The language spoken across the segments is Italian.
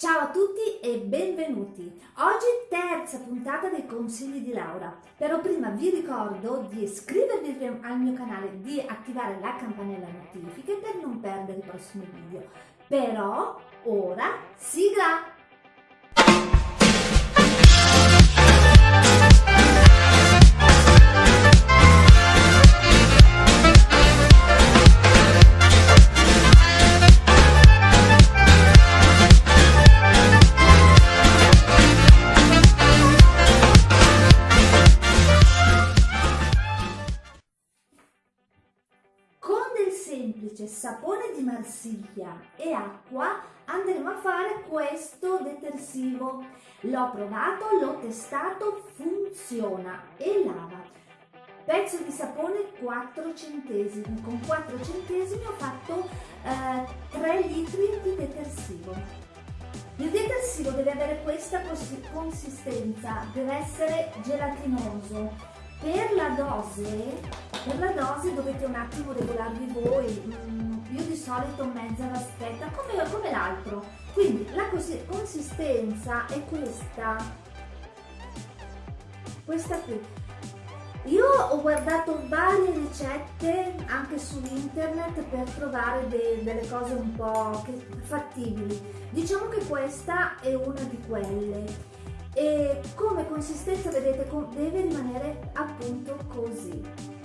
Ciao a tutti e benvenuti! Oggi terza puntata dei consigli di Laura, però prima vi ricordo di iscrivervi al mio canale, di attivare la campanella notifiche per non perdere i prossimi video. Però ora sigla! Marsiglia e acqua andremo a fare questo detersivo. L'ho provato, l'ho testato, funziona e lava. Pezzo di sapone 4 centesimi, con 4 centesimi ho fatto eh, 3 litri di detersivo. Il detersivo deve avere questa consistenza, deve essere gelatinoso. Per la dose, per la dose dovete un attimo regolarvi voi, mm, io di solito mezza vaschetta come, come l'altro, quindi la consistenza è questa, questa qui. Io ho guardato varie ricette anche su internet per trovare de delle cose un po' fattibili. Diciamo che questa è una di quelle e come consistenza vedete deve rimanere appunto così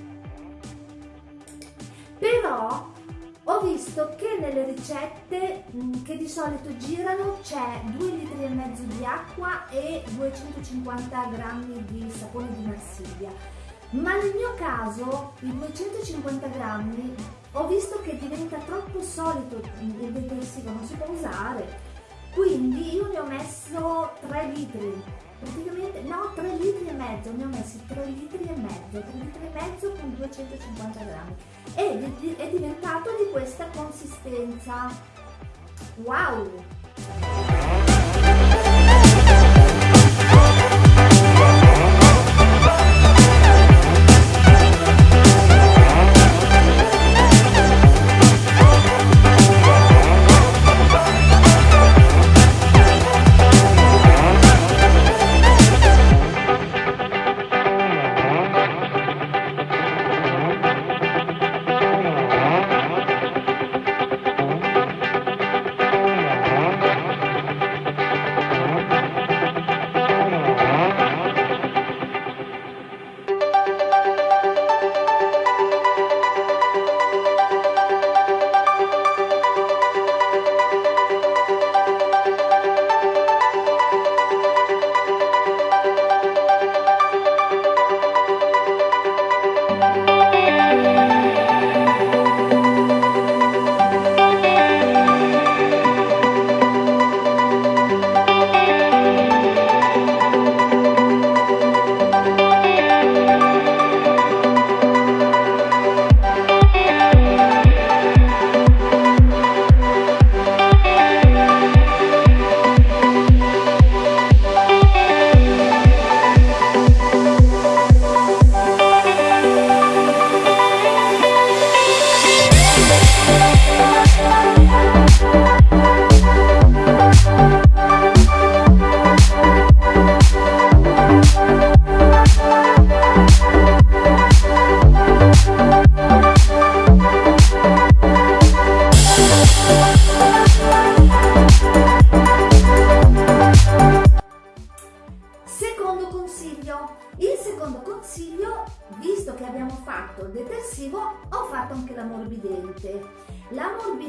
però ho visto che nelle ricette mm, che di solito girano c'è 2 litri e mezzo di acqua e 250 grammi di sapone di Marsiglia. Ma nel mio caso i 250 grammi ho visto che diventa troppo solido il detersivo non si può usare. Quindi io ne ho messo 3 litri. Praticamente no 3 litri e mezzo ne ho messi 3 litri e mezzo 3 litri e mezzo con 250 grammi. Ed è diventato di questa consistenza. Wow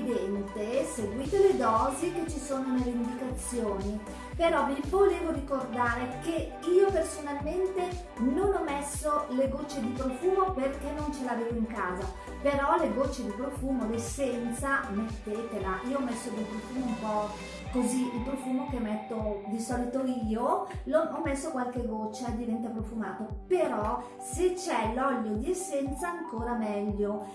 l'ammorbidente seguite le dosi che ci sono nelle indicazioni. Però vi volevo ricordare che io personalmente non ho messo le gocce di profumo perché non ce l'avevo in casa. Però le gocce di profumo l'essenza mettetela. Io ho messo del profumo un po' così il profumo che metto di solito io ho messo qualche goccia e diventa profumato. Però se c'è l'olio di essenza ancora meglio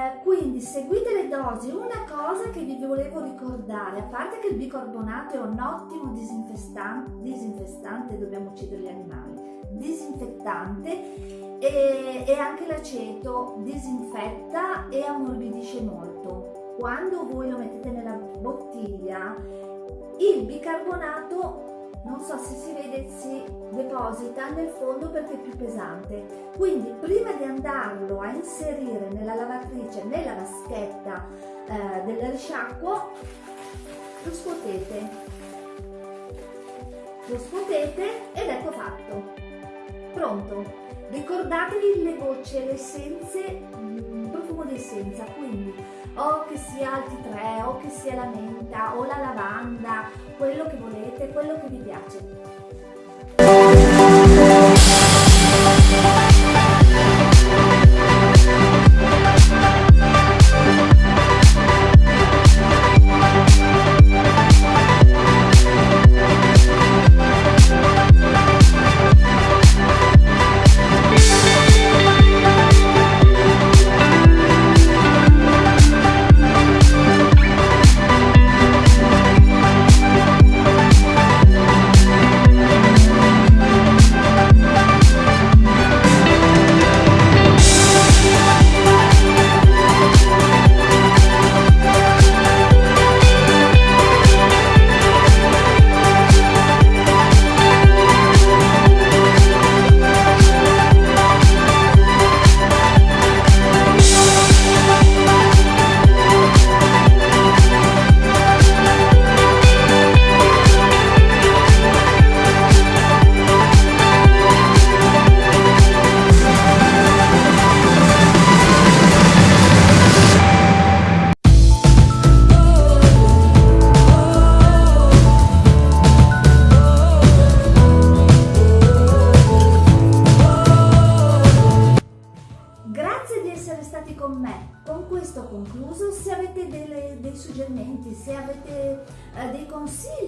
eh, quindi seguite le dosi una cosa che vi volevo ricordare a parte che il bicarbonato è un ottimo disinfestante, disinfestante dobbiamo uccidere gli animali disinfettante e, e anche l'aceto disinfetta e ammorbidisce molto. Quando voi lo mettete nella bottiglia il bicarbonato non so se si vede si deposita nel fondo perché è più pesante. Quindi prima di andarlo a inserire nella lavatrice nella vaschetta eh, del risciacquo lo scuotete. Lo scuotete ed ecco fatto. Pronto. Ricordatevi le gocce le essenze mm, profumo di essenza quindi o che sia alti 3 o che sia la menta o la lavanda quello che volete quello che vi piace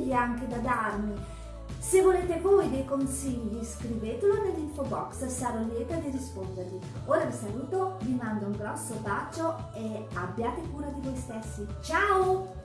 consigli anche da darmi, se volete voi dei consigli scrivetelo nell'info box, sarò lieta di rispondervi. Ora vi saluto, vi mando un grosso bacio e abbiate cura di voi stessi. Ciao!